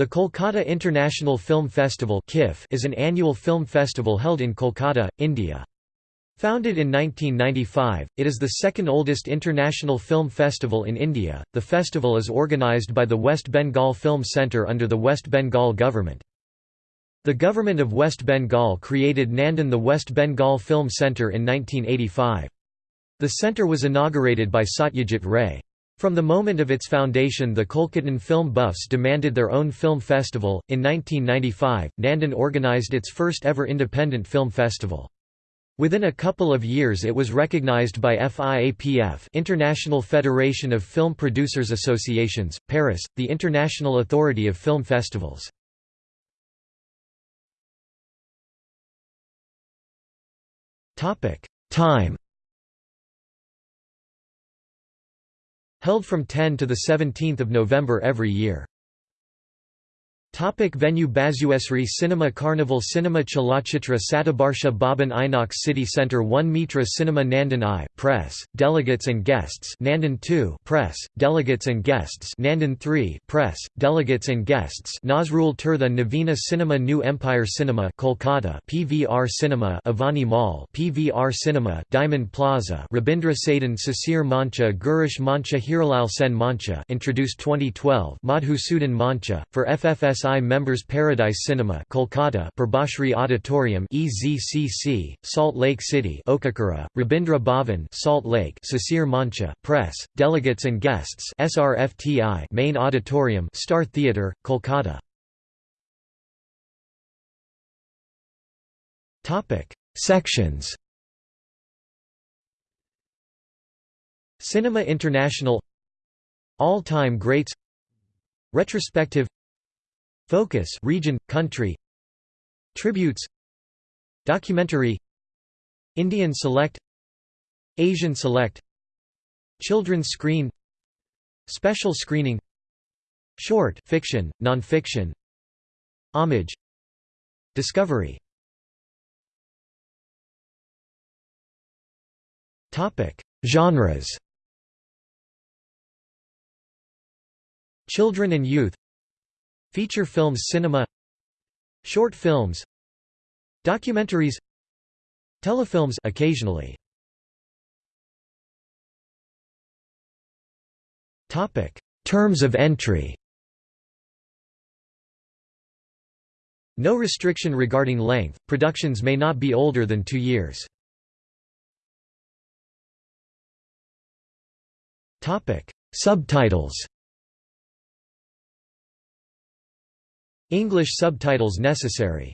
The Kolkata International Film Festival is an annual film festival held in Kolkata, India. Founded in 1995, it is the second oldest international film festival in India. The festival is organised by the West Bengal Film Centre under the West Bengal government. The government of West Bengal created Nandan the West Bengal Film Centre in 1985. The centre was inaugurated by Satyajit Ray. From the moment of its foundation the Kolkatan film buffs demanded their own film festival. In 1995, Nandan organised its first ever independent film festival. Within a couple of years it was recognized by FIAPF International Federation of Film Producers Associations, Paris, the international authority of film festivals. Time Held from 10 to 17 November every year. Topic venue Basusree Cinema Carnival Cinema Chalachitra Satabarsha Bhavan Inox City Centre 1 Mitra Cinema Nandan I Press, Delegates and Guests Nandan 2 Press, Delegates and Guests Nandan 3 Press, Delegates and Guests Nazrul Tirtha Navina Cinema New Empire Cinema Kolkata PVR Cinema Avani Mall PVR Cinema Diamond Plaza Rabindra Sadan Sisir Mancha Girish Mancha Hiralal Sen Mancha introduced 2012 Madhusudan Mancha, for FFS SI Members Paradise Cinema Kolkata Prabhashri Auditorium EZCC, Salt Lake City Okakura, Rabindra Bhavan Salt Lake Sisir Mancha, Press, Delegates and Guests SRFTI Main Auditorium Star Theatre, Kolkata. Sections. Cinema International. All-time greats. Retrospective Focus region, country. Tributes. Documentary. Indian Select. Asian Select. Children's Screen. Special Screening. Short fiction, non-fiction. Homage. Discovery. Topic: Genres. Children and youth Feature films cinema Short films Documentaries Telefilms occasionally. Topic. Terms of entry. No restriction regarding length, productions may not be older than two years. Topic: Subtitles English subtitles necessary.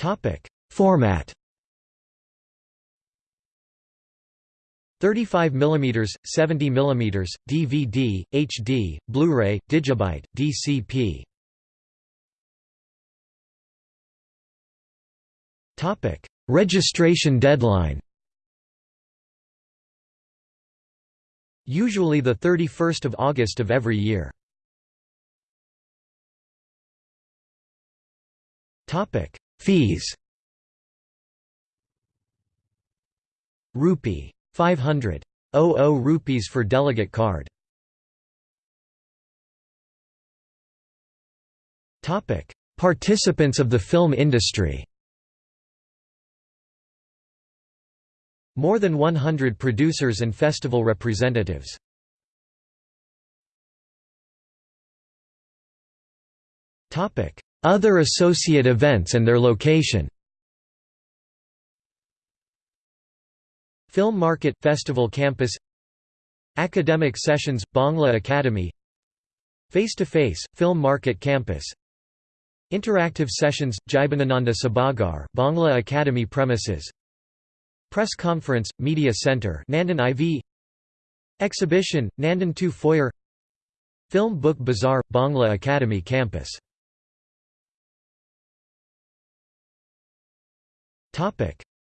Topic: Format. 35 mm, 70 mm, DVD, HD, Blu-ray, Digibeta, DCP. Topic: Registration deadline. Usually the 31st of August of every year. Topic: Fees. Rupee 500 00 rupees for delegate card. Topic: Participants of the film industry. More than 100 producers and festival representatives. Other associate events and their location. Film Market – Festival Campus. Academic Sessions – Bangla Academy. Face to Face – Film Market Campus. Interactive Sessions – Jibanananda Sabhaghar Bangla Academy premises Press Conference, Media Center Nandan IV Exhibition, Nandan 2 Foyer. Film Book Bazaar, Bangla Academy campus.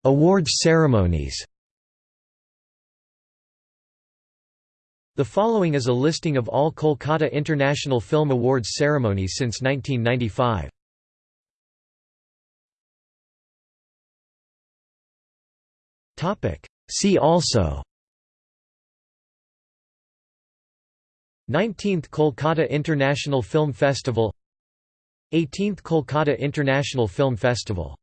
Awards ceremonies. The following is a listing of all Kolkata International Film Awards ceremonies since 1995. Topic. See also. 19th Kolkata International Film Festival. 18th Kolkata International Film Festival